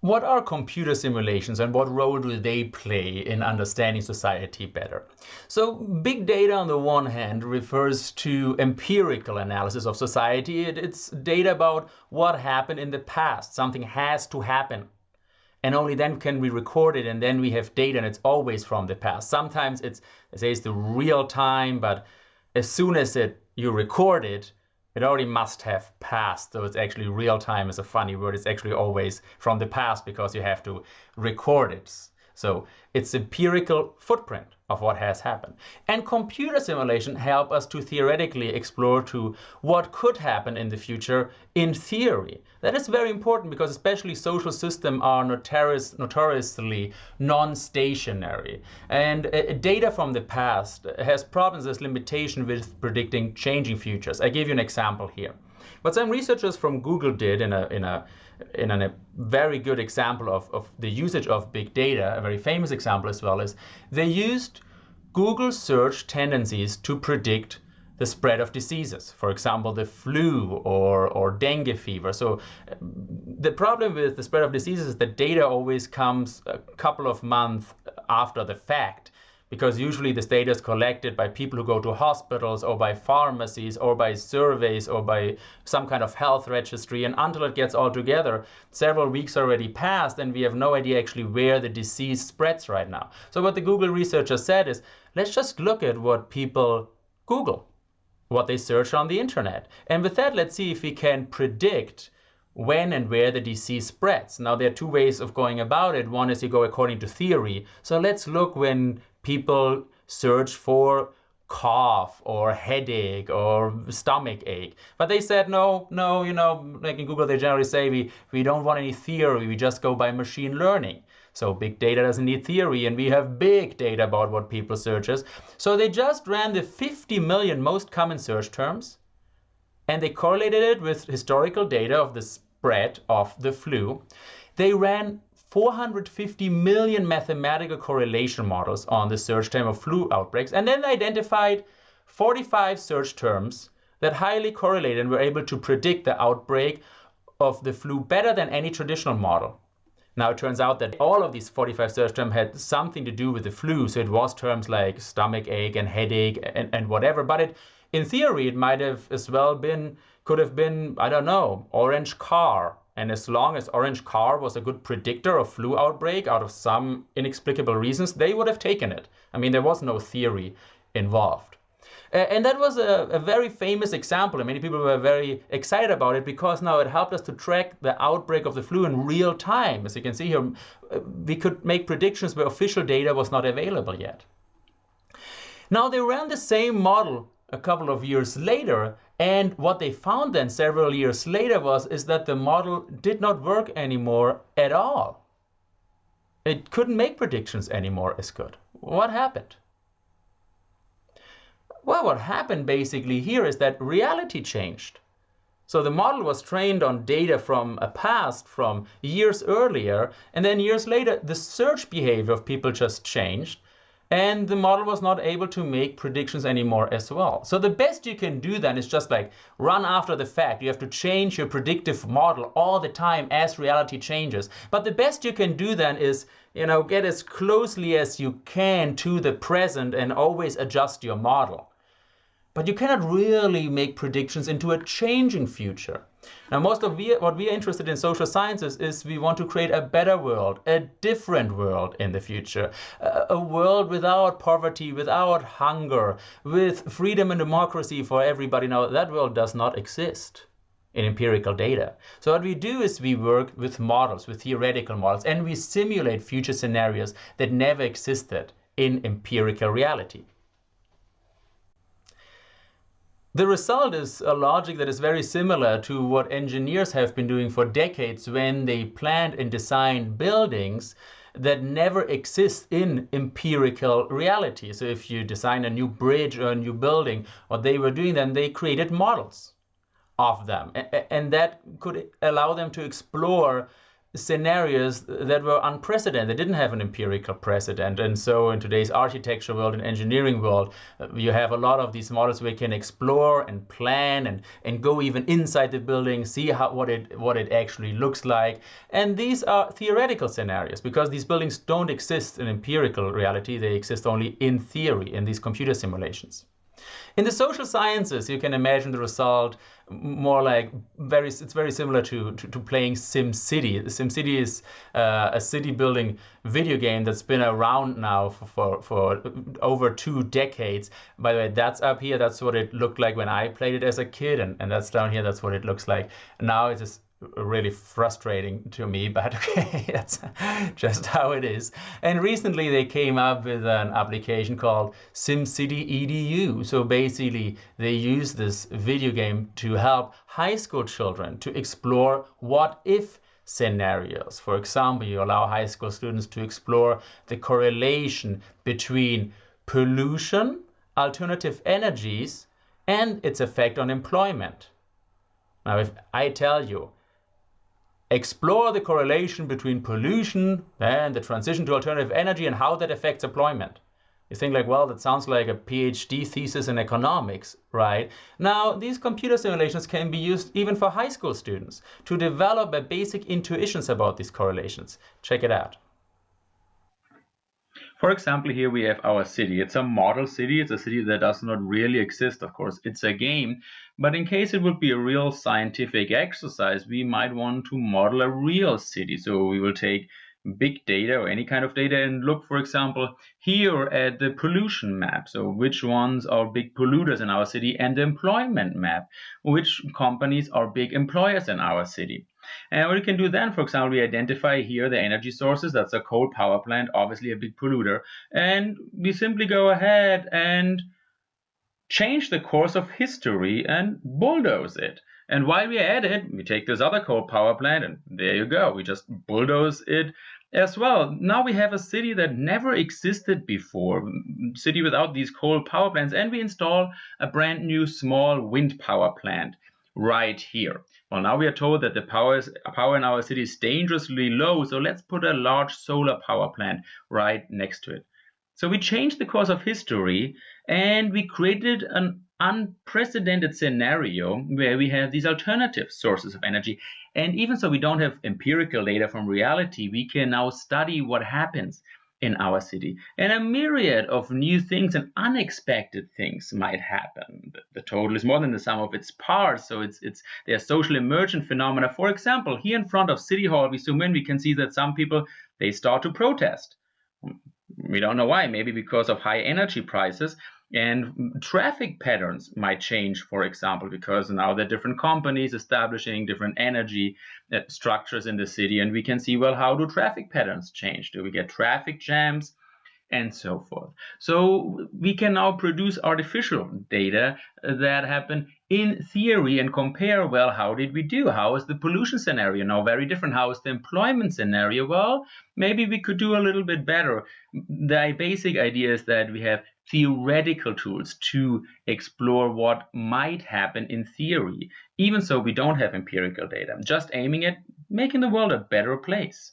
What are computer simulations and what role do they play in understanding society better? So big data on the one hand refers to empirical analysis of society. It's data about what happened in the past. Something has to happen. And only then can we record it and then we have data and it's always from the past. Sometimes it's, say it's the real time, but as soon as it you record it, it already must have passed. So it's actually real time is a funny word. It's actually always from the past because you have to record it. So it's empirical footprint of what has happened. And computer simulation help us to theoretically explore to what could happen in the future in theory. That is very important because especially social systems are notorious, notoriously non-stationary. And uh, data from the past has problems as limitation with predicting changing futures. I give you an example here. What some researchers from Google did in a, in a in a very good example of, of the usage of big data, a very famous example as well, is they used Google search tendencies to predict the spread of diseases, for example, the flu or, or dengue fever. So um, the problem with the spread of diseases is that data always comes a couple of months after the fact because usually this data is collected by people who go to hospitals or by pharmacies or by surveys or by some kind of health registry. And until it gets all together, several weeks already passed and we have no idea actually where the disease spreads right now. So what the Google researchers said is, let's just look at what people Google, what they search on the internet. And with that, let's see if we can predict when and where the disease spreads. Now, there are two ways of going about it. One is you go according to theory. So let's look when people search for cough or headache or stomach ache. But they said, no, no, you know, like in Google, they generally say we, we don't want any theory, we just go by machine learning. So big data doesn't need theory, and we have big data about what people searches. So they just ran the 50 million most common search terms, and they correlated it with historical data of the spread of the flu. They ran 450 million mathematical correlation models on the search term of flu outbreaks, and then identified 45 search terms that highly correlated and were able to predict the outbreak of the flu better than any traditional model. Now, it turns out that all of these 45 search terms had something to do with the flu. So it was terms like stomach ache and headache and, and whatever. But it, in theory, it might have as well been, could have been, I don't know, orange car and as long as orange car was a good predictor of flu outbreak out of some inexplicable reasons, they would have taken it. I mean, there was no theory involved. and that was a, a, very famous example, and many people were very excited about it because now it helped us to track the outbreak of the flu in real time. As you can see here, we could make predictions where official data was not available yet. Now they ran the same model a couple of years later and what they found then several years later was is that the model did not work anymore at all. It couldn't make predictions anymore as good. What happened? Well, what happened basically here is that reality changed. So the model was trained on data from a past, from years earlier, and then years later, the search behavior of people just changed, and the model was not able to make predictions anymore as well. So the best you can do then is just like run after the fact. You have to change your predictive model all the time as reality changes. But the best you can do then is, you know, get as closely as you can to the present and always adjust your model. But you cannot really make predictions into a changing future. Now, most of we, what we are interested in social sciences is we want to create a better world, a different world in the future, a, a world without poverty, without hunger, with freedom and democracy for everybody. Now, that world does not exist in empirical data. So what we do is we work with models, with theoretical models, and we simulate future scenarios that never existed in empirical reality. The result is a logic that is very similar to what engineers have been doing for decades when they planned and designed buildings that never exist in empirical reality. So if you design a new bridge or a new building, what they were doing then, they created models of them. And that could allow them to explore scenarios that were unprecedented. They didn't have an empirical precedent. And so in today's architecture world and engineering world, uh, you have a lot of these models where you can explore and plan and, and go even inside the building, see how what it what it actually looks like. And these are theoretical scenarios because these buildings don't exist in empirical reality. They exist only in theory in these computer simulations. In the social sciences, you can imagine the result more like very it's very similar to, to, to playing SimCity is uh, a city building video game that's been around now for, for, for over two decades. By the way, that's up here. That's what it looked like when I played it as a kid, and, and that's down here. That's what it looks like. Now it's just really frustrating to me, but okay, that's just how it is. And recently they came up with an application called SimCity EDU. So basically they use this video game to help high school children to explore what if scenarios. For example, you allow high school students to explore the correlation between pollution, alternative energies, and its effect on employment. Now, if I tell you explore the correlation between pollution and the transition to alternative energy and how that affects employment. You think like, well, that sounds like a PhD thesis in economics, right? Now, these computer simulations can be used even for high school students to develop a basic intuitions about these correlations. Check it out. For example, here we have our city. It's a model city. It's a city that does not really exist, of course. It's a game. But in case it would be a real scientific exercise, we might want to model a real city. So we will take big data or any kind of data and look, for example, here at the pollution map. So which ones are big polluters in our city and the employment map, which companies are big employers in our city. And what you can do then, for example, we identify here the energy sources. That's a coal power plant, obviously a big polluter. And we simply go ahead and change the course of history and bulldoze it. And while we're at it, we take this other coal power plant and there you go. We just bulldoze it as well. Now we have a city that never existed before, city without these coal power plants, and we install a brand new small wind power plant right here. Well, now we are told that the power, power in our city is dangerously low, so let's put a large solar power plant right next to it. So we changed the course of history and we created an unprecedented scenario where we have these alternative sources of energy. And even so we don't have empirical data from reality, we can now study what happens in our city. And a myriad of new things and unexpected things might happen. The, total is more than the sum of its parts, so it's it's there are social emergent phenomena. For example, here in front of City Hall, we zoom in, we can see that some people they start to protest. We don't know why, maybe because of high energy prices. And traffic patterns might change, for example, because now there are different companies establishing different energy uh, structures in the city. And we can see, well, how do traffic patterns change? Do we get traffic jams? And so forth. So we can now produce artificial data uh, that happen in theory and compare, well, how did we do? How is the pollution scenario now very different? How is the employment scenario? Well, maybe we could do a little bit better. The basic idea is that we have theoretical tools to explore what might happen in theory. Even so, we don't have empirical data. Just aiming at making the world a better place.